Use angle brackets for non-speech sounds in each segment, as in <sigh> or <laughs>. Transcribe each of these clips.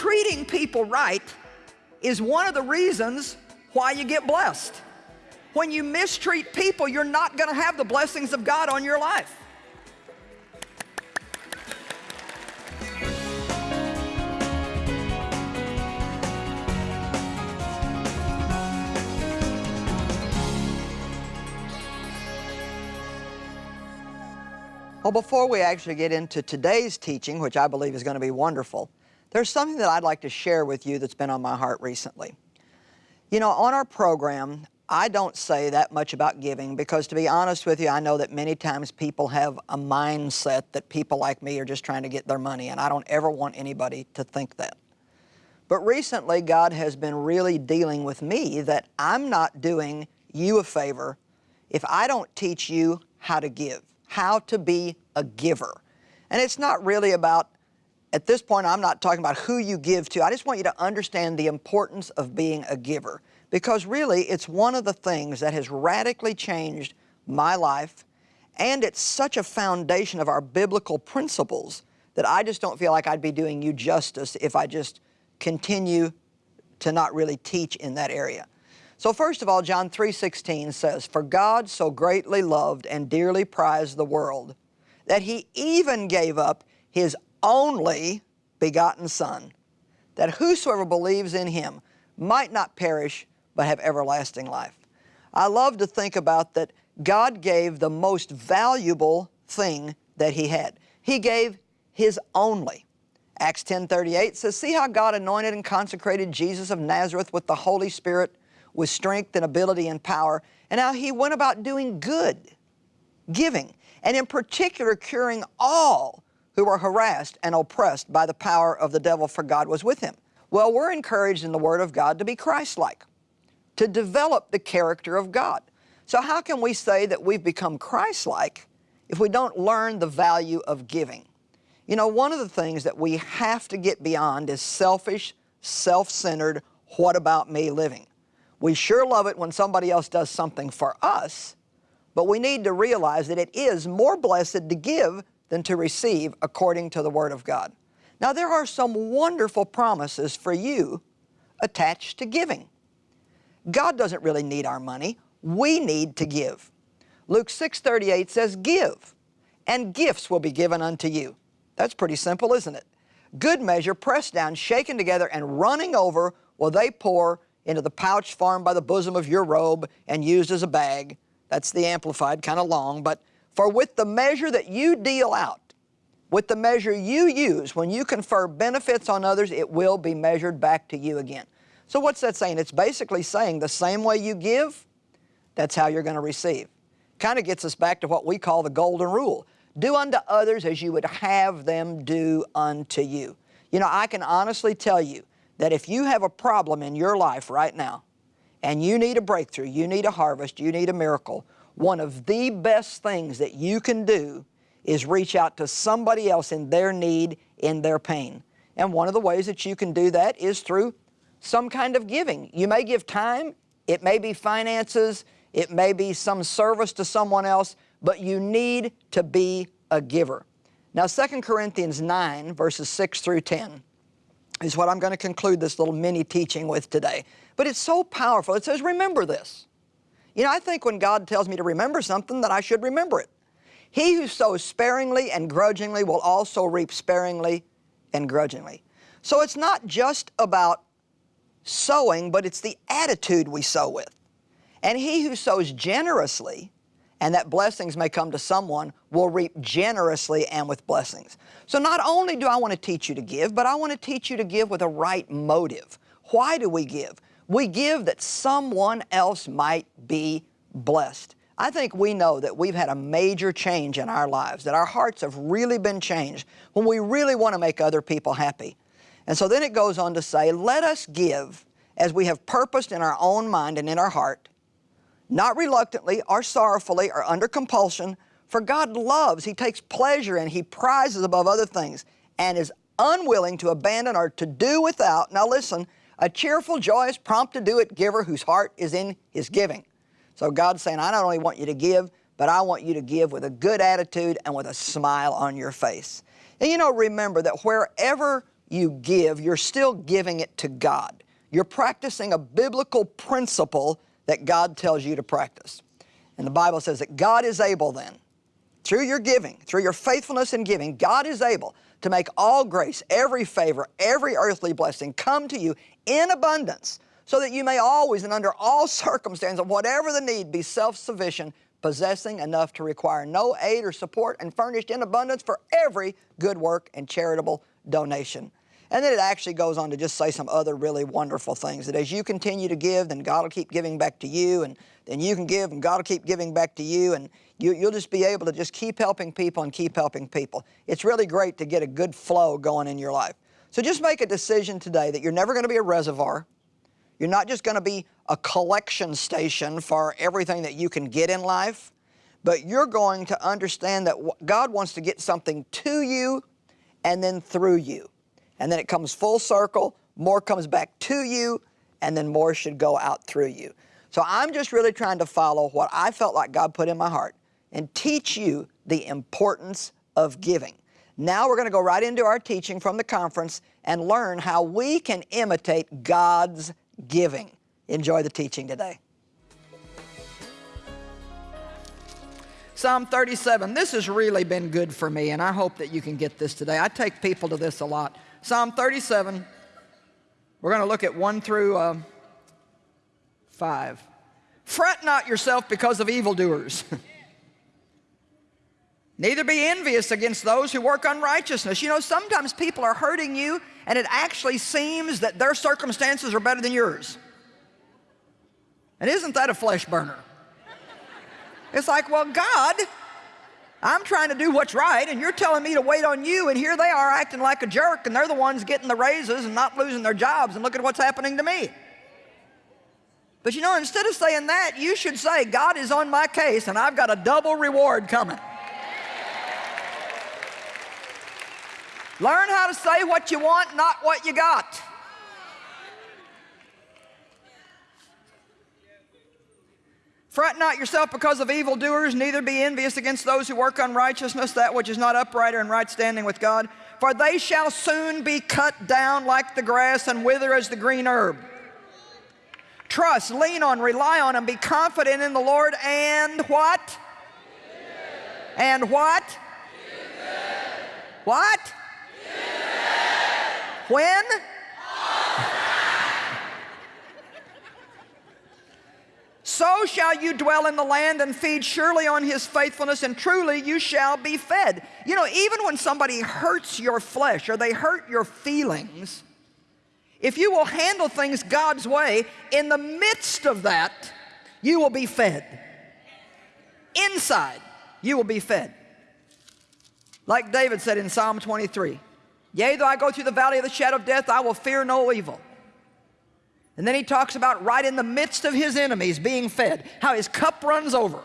treating people right is one of the reasons why you get blessed. When you mistreat people, you're not going to have the blessings of God on your life. Well, before we actually get into today's teaching, which I believe is going to be wonderful, there's something that I'd like to share with you that's been on my heart recently. You know, on our program, I don't say that much about giving because to be honest with you, I know that many times people have a mindset that people like me are just trying to get their money and I don't ever want anybody to think that. But recently, God has been really dealing with me that I'm not doing you a favor if I don't teach you how to give how to be a giver. And it's not really about, at this point, I'm not talking about who you give to. I just want you to understand the importance of being a giver because really it's one of the things that has radically changed my life and it's such a foundation of our biblical principles that I just don't feel like I'd be doing you justice if I just continue to not really teach in that area. So first of all, John 3.16 says, For God so greatly loved and dearly prized the world that He even gave up His only begotten Son, that whosoever believes in Him might not perish but have everlasting life. I love to think about that God gave the most valuable thing that He had. He gave His only. Acts 10.38 says, See how God anointed and consecrated Jesus of Nazareth with the Holy Spirit with strength and ability and power, and how he went about doing good, giving, and in particular curing all who were harassed and oppressed by the power of the devil, for God was with him. Well, we're encouraged in the Word of God to be Christ-like, to develop the character of God. So how can we say that we've become Christ-like if we don't learn the value of giving? You know, one of the things that we have to get beyond is selfish, self-centered, what about me living. We sure love it when somebody else does something for us, but we need to realize that it is more blessed to give than to receive according to the Word of God. Now there are some wonderful promises for you attached to giving. God doesn't really need our money. We need to give. Luke 6.38 says, Give, and gifts will be given unto you. That's pretty simple, isn't it? Good measure, pressed down, shaken together, and running over will they pour into the pouch formed by the bosom of your robe and used as a bag. That's the Amplified, kind of long, but for with the measure that you deal out, with the measure you use, when you confer benefits on others, it will be measured back to you again. So what's that saying? It's basically saying the same way you give, that's how you're going to receive. Kind of gets us back to what we call the golden rule. Do unto others as you would have them do unto you. You know, I can honestly tell you, that if you have a problem in your life right now and you need a breakthrough, you need a harvest, you need a miracle, one of the best things that you can do is reach out to somebody else in their need, in their pain. And one of the ways that you can do that is through some kind of giving. You may give time, it may be finances, it may be some service to someone else, but you need to be a giver. Now 2 Corinthians 9 verses 6 through 10 is what I'm going to conclude this little mini teaching with today. But it's so powerful. It says, remember this. You know, I think when God tells me to remember something that I should remember it. He who sows sparingly and grudgingly will also reap sparingly and grudgingly. So it's not just about sowing, but it's the attitude we sow with. And he who sows generously and that blessings may come to someone will reap generously and with blessings. So not only do I want to teach you to give, but I want to teach you to give with a right motive. Why do we give? We give that someone else might be blessed. I think we know that we've had a major change in our lives, that our hearts have really been changed when we really want to make other people happy. And so then it goes on to say, let us give as we have purposed in our own mind and in our heart, not reluctantly or sorrowfully or under compulsion, for God loves, He takes pleasure and He prizes above other things and is unwilling to abandon or to do without, now listen, a cheerful, joyous, prompt to do it giver whose heart is in his giving. So God's saying, I not only want you to give, but I want you to give with a good attitude and with a smile on your face. And you know, remember that wherever you give, you're still giving it to God. You're practicing a biblical principle that God tells you to practice. And the Bible says that God is able then, through your giving, through your faithfulness in giving, God is able to make all grace, every favor, every earthly blessing come to you in abundance, so that you may always and under all <laughs> circumstances, whatever the need, be self-sufficient, possessing enough to require no aid or support, and furnished in abundance for every good work and charitable donation. And then it actually goes on to just say some other really wonderful things, that as you continue to give, then God will keep giving back to you, and then you can give, and God will keep giving back to you, and you, you'll just be able to just keep helping people and keep helping people. It's really great to get a good flow going in your life. So just make a decision today that you're never going to be a reservoir. You're not just going to be a collection station for everything that you can get in life, but you're going to understand that God wants to get something to you and then through you and then it comes full circle, more comes back to you, and then more should go out through you. So I'm just really trying to follow what I felt like God put in my heart and teach you the importance of giving. Now we're going to go right into our teaching from the conference and learn how we can imitate God's giving. Enjoy the teaching today. Psalm 37, this has really been good for me, and I hope that you can get this today. I take people to this a lot. Psalm 37, we're going to look at 1 through uh, 5. Fret not yourself because of evildoers. <laughs> Neither be envious against those who work unrighteousness. You know, sometimes people are hurting you and it actually seems that their circumstances are better than yours. And isn't that a flesh burner? It's like, well, God I'm trying to do what's right, and you're telling me to wait on you, and here they are acting like a jerk, and they're the ones getting the raises and not losing their jobs, and look at what's happening to me. But you know, instead of saying that, you should say, God is on my case, and I've got a double reward coming. Learn how to say what you want, not what you got. Fret not yourself because of evildoers, neither be envious against those who work unrighteousness, that which is not upright or in right standing with God. For they shall soon be cut down like the grass and wither as the green herb. Trust, lean on, rely on, and be confident in the Lord and what? And what? What? When? So shall you dwell in the land and feed surely on his faithfulness, and truly you shall be fed. You know, even when somebody hurts your flesh or they hurt your feelings, if you will handle things God's way, in the midst of that, you will be fed. Inside, you will be fed. Like David said in Psalm 23, Yea, though I go through the valley of the shadow of death, I will fear no evil. And then he talks about right in the midst of his enemies being fed, how his cup runs over.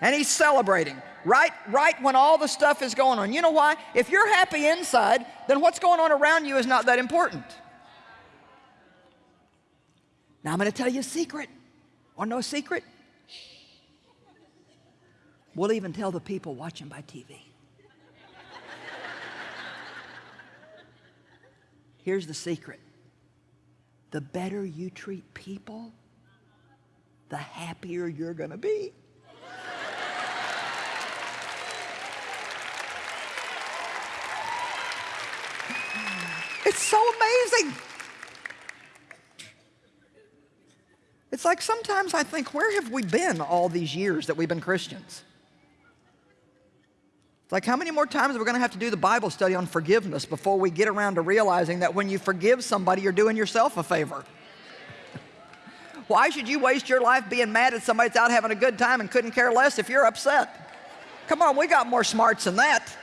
And he's celebrating right, right when all the stuff is going on. You know why? If you're happy inside, then what's going on around you is not that important. Now I'm going to tell you a secret. Know a secret? We'll even tell the people watching by TV. Here's the secret the better you treat people, the happier you're going to be. It's so amazing. It's like sometimes I think, where have we been all these years that we've been Christians? It's like how many more times are we going to have to do the Bible study on forgiveness before we get around to realizing that when you forgive somebody, you're doing yourself a favor? <laughs> Why should you waste your life being mad at somebody that's out having a good time and couldn't care less if you're upset? Come on, we got more smarts than that.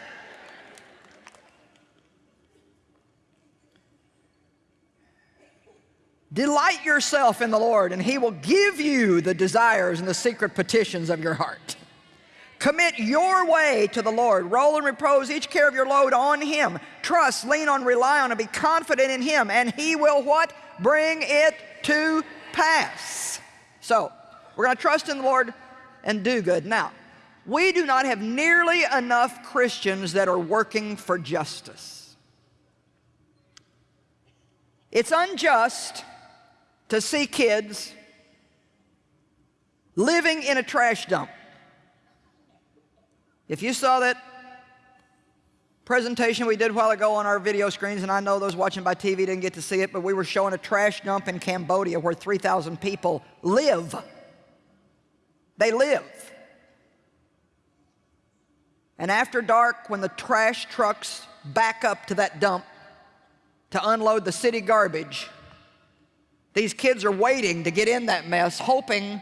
Delight yourself in the Lord, and He will give you the desires and the secret petitions of your heart. Commit your way to the Lord. Roll and repose each care of your load on Him. Trust, lean on, rely on, and be confident in Him. And He will what? Bring it to pass. So, we're going to trust in the Lord and do good. Now, we do not have nearly enough Christians that are working for justice. It's unjust to see kids living in a trash dump. If you saw that presentation we did a while ago on our video screens, and I know those watching by TV didn't get to see it, but we were showing a trash dump in Cambodia where 3,000 people live. They live. And after dark, when the trash trucks back up to that dump to unload the city garbage, these kids are waiting to get in that mess, hoping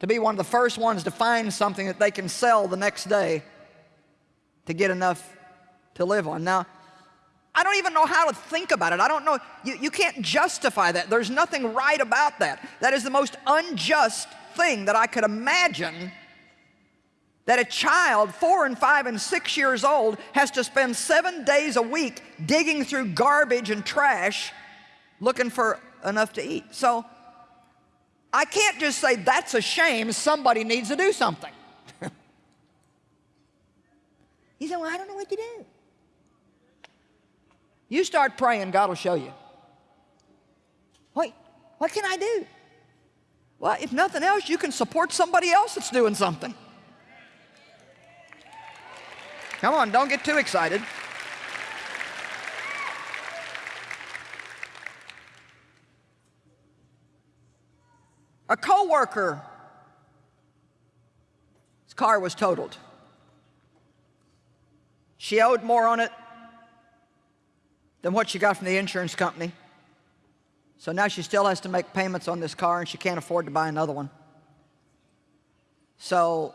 to be one of the first ones to find something that they can sell the next day to get enough to live on. Now, I don't even know how to think about it. I don't know. You, you can't justify that. There's nothing right about that. That is the most unjust thing that I could imagine that a child, four and five and six years old, has to spend seven days a week digging through garbage and trash looking for enough to eat. So I can't just say that's a shame, somebody needs to do something. <laughs> you say, well, I don't know what to do. You start praying, God will show you. What, what can I do? Well, if nothing else, you can support somebody else that's doing something. Come on, don't get too excited. A co-worker, his car was totaled. She owed more on it than what she got from the insurance company. So now she still has to make payments on this car and she can't afford to buy another one. So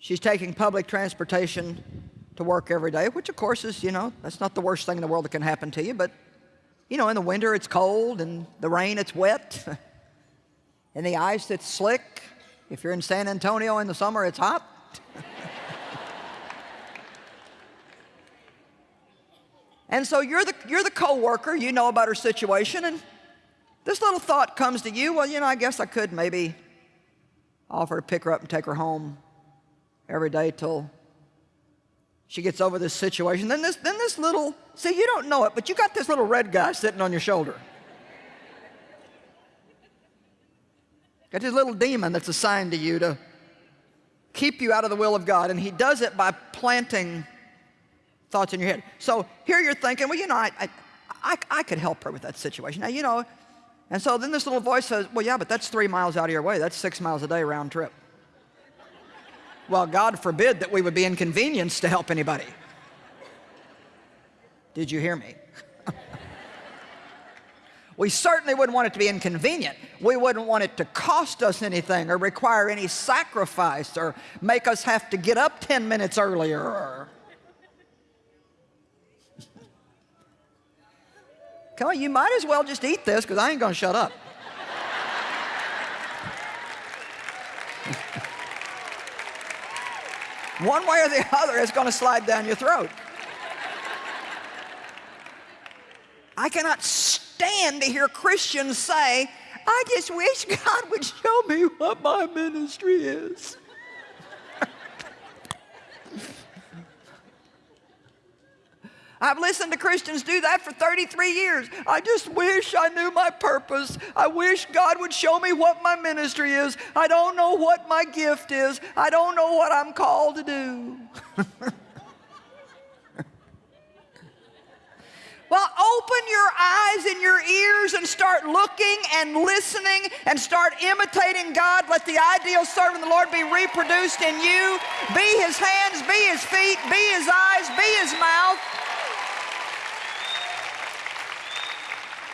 She's taking public transportation to work every day, which of course is, you know, that's not the worst thing in the world that can happen to you, but, you know, in the winter it's cold, and the rain it's wet, <laughs> and the ice it's slick. If you're in San Antonio in the summer, it's hot. <laughs> and so you're the, you're the co-worker, you know about her situation, and this little thought comes to you, well, you know, I guess I could maybe offer to pick her up and take her home every day till she gets over this situation. Then this, then this little, see, you don't know it, but you got this little red guy sitting on your shoulder. Got this little demon that's assigned to you to keep you out of the will of God, and he does it by planting thoughts in your head. So here you're thinking, well, you know, I, I, I, I could help her with that situation. Now, you know, and so then this little voice says, well, yeah, but that's three miles out of your way. That's six miles a day round trip. Well, God forbid that we would be inconvenienced to help anybody. Did you hear me? <laughs> we certainly wouldn't want it to be inconvenient. We wouldn't want it to cost us anything or require any sacrifice or make us have to get up 10 minutes earlier. <laughs> Come on, you might as well just eat this because I ain't going to shut up. <laughs> One way or the other, it's going to slide down your throat. I cannot stand to hear Christians say, I just wish God would show me what my ministry is. I've listened to Christians do that for 33 years. I just wish I knew my purpose. I wish God would show me what my ministry is. I don't know what my gift is. I don't know what I'm called to do. <laughs> Well, open your eyes and your ears and start looking and listening and start imitating God. Let the ideal servant of the Lord be reproduced in you. Be his hands, be his feet, be his eyes, be his mouth.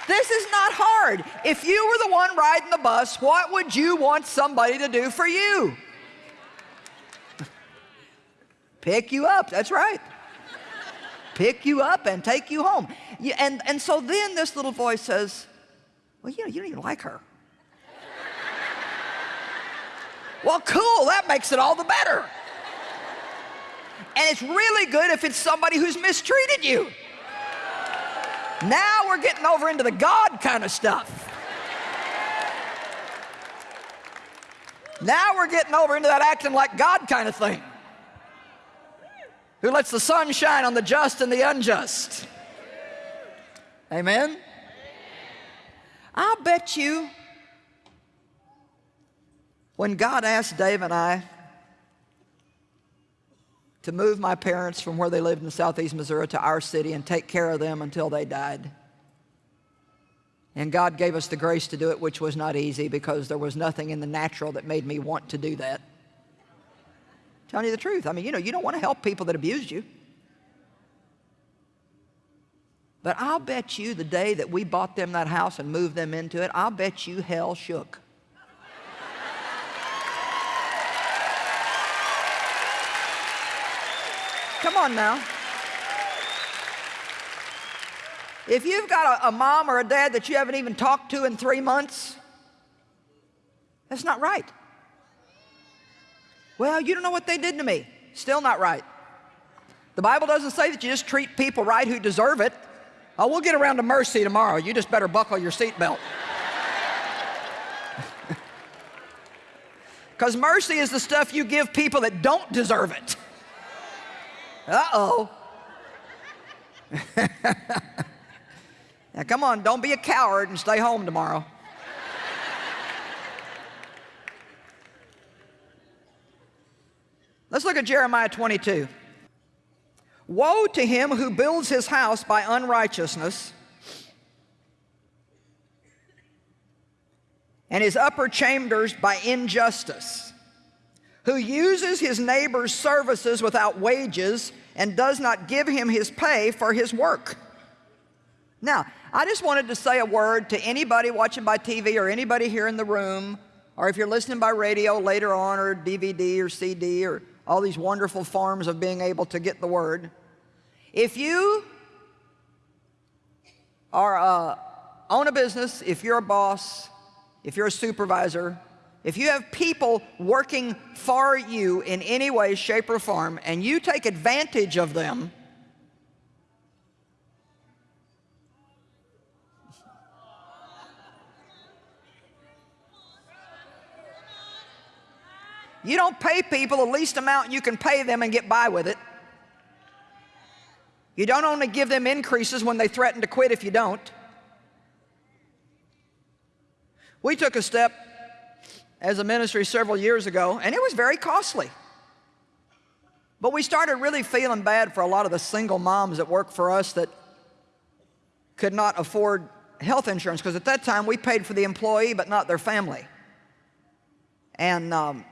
This is not hard. If you were the one riding the bus, what would you want somebody to do for you? Pick you up, that's right. Pick you up and take you home. And, and so then this little voice says, well, you know, you don't even like her. well, cool, that makes it all the better. And it's really good if it's somebody who's mistreated you. Now we're getting over into the God kind of stuff. Now we're getting over into that acting like God kind of thing. Who lets the sun shine on the just and the unjust. Amen? I'll bet you when God asked Dave and I to move my parents from where they lived in southeast Missouri to our city and take care of them until they died. And God gave us the grace to do it, which was not easy because there was nothing in the natural that made me want to do that. Telling you the truth. I mean, you know, you don't want to help people that abused you. But I'll bet you the day that we bought them that house and moved them into it, I'll bet you hell shook. Come on now. If you've got a, a, mom or a dad that you haven't even talked to in three months, that's not right. Well, you don't know what they did to me. Still not right. The Bible doesn't say that you just treat people right who deserve it. Oh, we'll get around to mercy tomorrow. You just better buckle your seatbelt. <laughs> Because mercy is the stuff you give people that don't deserve it. Uh-oh. <laughs> now come on, don't be a coward and stay home tomorrow. Let's look at Jeremiah 22. Woe to him who builds his house by unrighteousness and his upper chambers by injustice who uses his neighbor's services without wages and does not give him his pay for his work. Now, I just wanted to say a word to anybody watching by TV or anybody here in the room, or if you're listening by radio later on, or DVD or CD, or all these wonderful forms of being able to get the word. If you are uh, own a business, if you're a boss, if you're a supervisor, if you have people working for you in any way, shape, or form, and you take advantage of them, You don't pay people the least amount you can pay them and get by with it. You don't only give them increases when they threaten to quit if you don't. We took a step as a ministry several years ago, and it was very costly. But we started really feeling bad for a lot of the single moms that work for us that could not afford health insurance because at that time we paid for the employee but not their family. And um,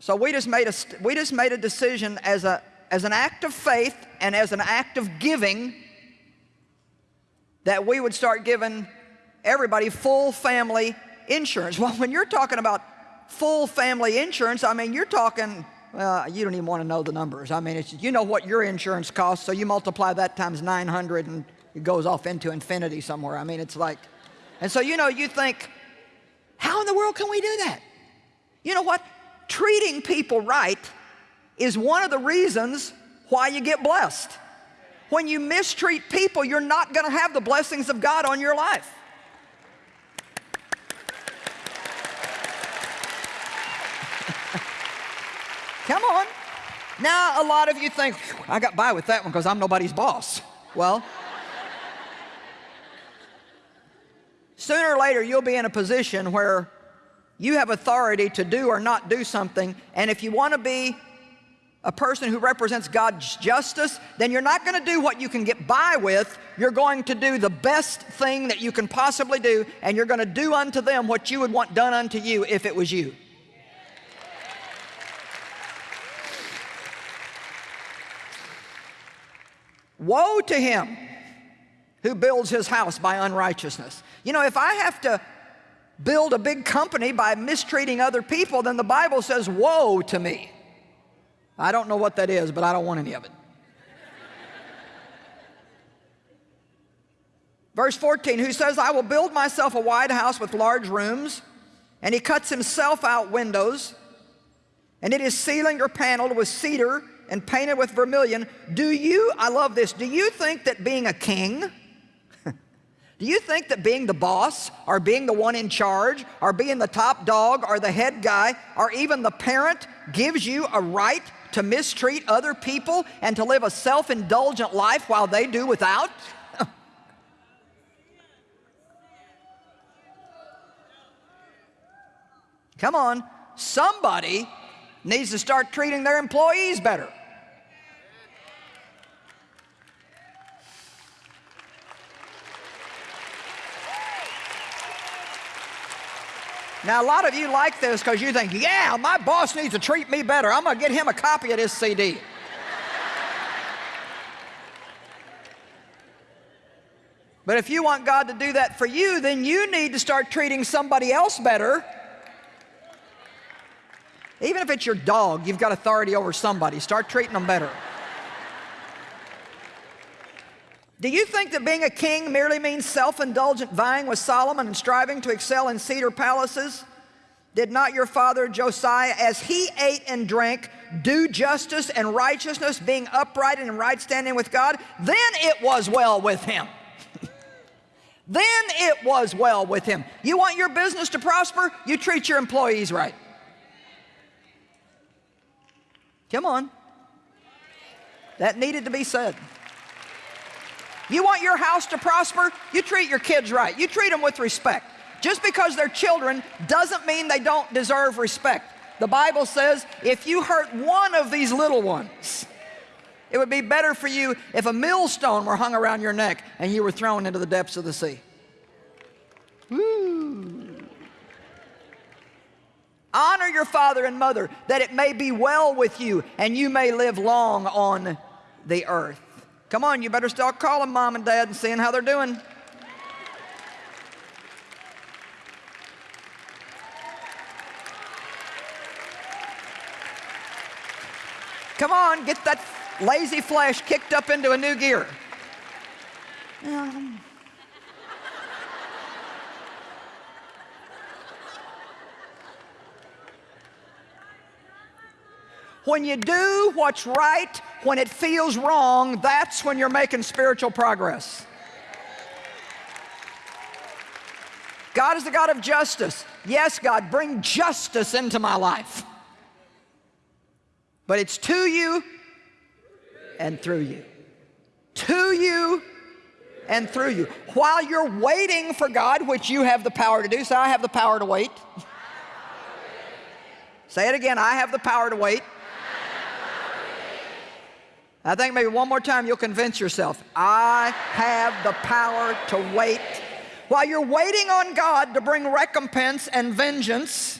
so we just made a, we just made a decision as, a, as an act of faith and as an act of giving that we would start giving everybody full family insurance. <laughs> Well, when you're talking about full family insurance, I mean, you're talking, uh, you don't even want to know the numbers. I mean, you know what your insurance costs, so you multiply that times 900 and it goes off into infinity somewhere. I mean, it's like, and so, you know, you think, how in the world can we do that? You know what? Treating people right is one of the reasons why you get blessed. When you mistreat people, you're not going to have the blessings of God on your life. Come on. Now, a lot of you think, I got by with that one because I'm nobody's boss. Well, sooner or later you'll be in a position where you have authority to do or not do something, and if you want to be a person who represents God's justice, then you're not going to do what you can get by with. You're going to do the best thing that you can possibly do, and you're going to do unto them what you would want done unto you if it was you. Woe to him who builds his house by unrighteousness. You know, if I have to build a big company by mistreating other people, then the Bible says, woe to me. I don't know what that is, but I don't want any of it. Verse 14, who says, I will build myself a wide house with large rooms, and he cuts himself out windows, and it is ceilinged or paneled with cedar and painted with vermilion. Do you, I love this, do you think that being a king, <laughs> do you think that being the boss or being the one in charge or being the top dog or the head guy or even the parent gives you a right to mistreat other people and to live a self-indulgent life while they do without? <laughs> Come on, somebody needs to start treating their employees better. Now, a lot of you like this because you think, yeah, my boss needs to treat me better. I'm going to get him a copy of this CD. but if you want God to do that for you, then you need to start treating somebody else better. Even if it's your dog, you've got authority over somebody. Start treating them better. Do you think that being a king merely means self-indulgent vying with Solomon and striving to excel in cedar palaces? Did not your father Josiah, as he ate and drank, do justice and righteousness, being upright and in right standing with God? Then it was well with him. <laughs> then it was well with him. You want your business to prosper? You treat your employees right. Come on. That needed to be said. You want your house to prosper? You treat your kids right. You treat them with respect. Just because they're children doesn't mean they don't deserve respect. The Bible says if you hurt one of these little ones, it would be better for you if a millstone were hung around your neck and you were thrown into the depths of the sea. Woo. Honor your father and mother that it may be well with you and you may live long on the earth. Come on, you better start calling mom and dad and seeing how they're doing. Come on, get that lazy flesh kicked up into a new gear. Um. When you do what's right, when it feels wrong, that's when you're making spiritual progress. God is the God of justice. Yes, God, bring justice into my life. But it's to you and through you. To you and through you. While you're waiting for God, which you have the power to do, say, I have the power to wait. <laughs> Say it again, I have the power to wait. I think maybe one more time you'll convince yourself, I have the power to wait. While you're waiting on God to bring recompense and vengeance,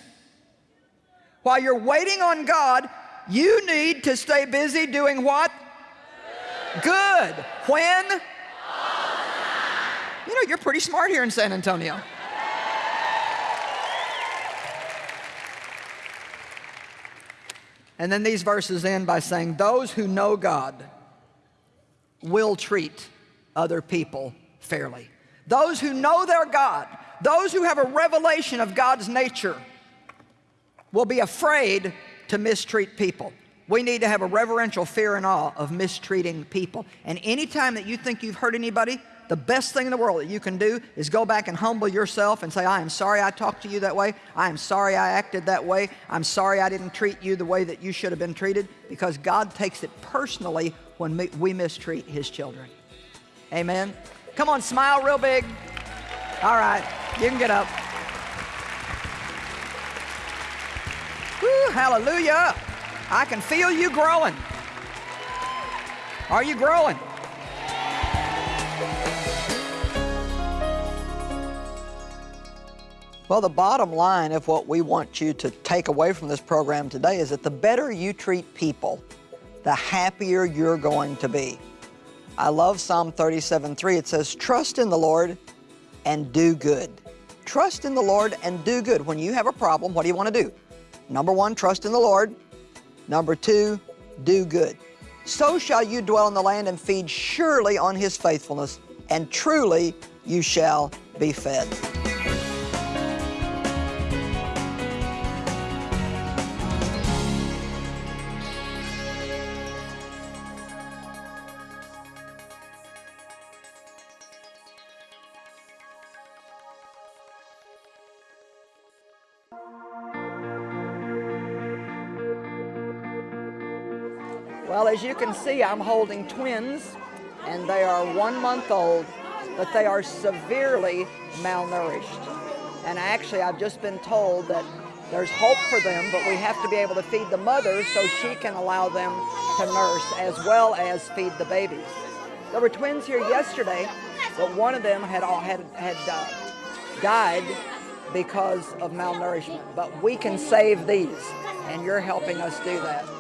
while you're waiting on God, you need to stay busy doing what? Good. When? You know, you're pretty smart here in San Antonio. And then these verses end by saying, those who know God will treat other people fairly. Those who know their God, those who have a revelation of God's nature, will be afraid to mistreat people. We need to have a reverential fear and awe of mistreating people. And anytime that you think you've hurt anybody, the best thing in the world that you can do is go back and humble yourself and say, I am sorry I talked to you that way. I am sorry I acted that way. I'm sorry I didn't treat you the way that you should have been treated because God takes it personally when we mistreat his children. Amen. Come on, smile real big. All right, you can get up. Woo, hallelujah. I can feel you growing. Are you growing? Well, the bottom line of what we want you to take away from this program today is that the better you treat people, the happier you're going to be. I love Psalm 37:3. It says, Trust in the Lord and do good. Trust in the Lord and do good. When you have a problem, what do you want to do? Number one, trust in the Lord. Number two, do good. So shall you dwell in the land and feed surely on his faithfulness, and truly you shall be fed. Well, as you can see, I'm holding twins, and they are one month old, but they are severely malnourished. And actually, I've just been told that There's hope for them, but we have to be able to feed the mother so she can allow them to nurse as well as feed the babies. There were twins here yesterday, but one of them had all had had uh, died because of malnourishment. But we can save these, and you're helping us do that.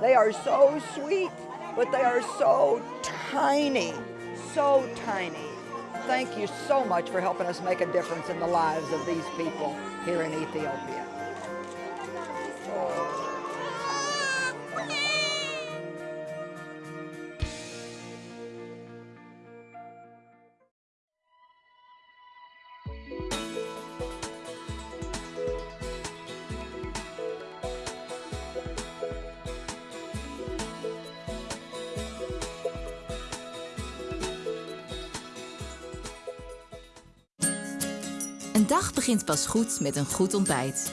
They are so sweet, but they are so tiny, so tiny. Thank you so much for helping us make a difference in the lives of these people here in Ethiopia. Dag begint pas goed met een goed ontbijt.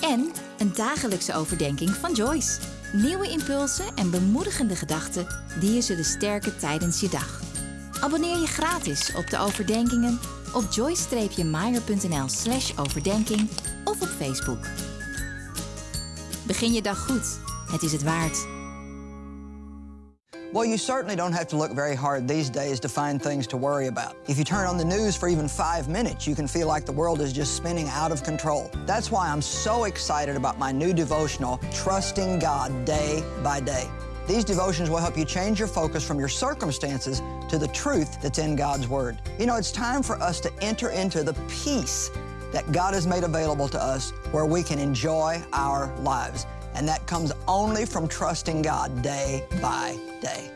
En een dagelijkse overdenking van Joyce. Nieuwe impulsen en bemoedigende gedachten die je zullen sterken tijdens je dag. Abonneer je gratis op de overdenkingen op joyce-meyer.nl slash overdenking of op Facebook. Begin je dag goed. Het is het waard. Well, you certainly don't have to look very hard these days to find things to worry about. If you turn on the news for even five minutes, you can feel like the world is just spinning out of control. That's why I'm so excited about my new devotional, Trusting God Day by Day. These devotions will help you change your focus from your circumstances to the truth that's in God's Word. You know, it's time for us to enter into the peace that God has made available to us where we can enjoy our lives. And that comes only from trusting God day by day.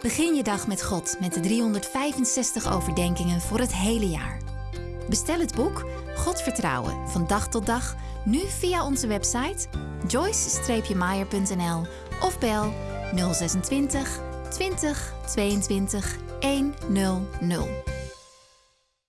Begin je dag met God met de 365 overdenkingen voor het hele jaar. Bestel het boek God vertrouwen van dag tot dag nu via onze website joyce-meyer.nl of bel 026 20 22 100.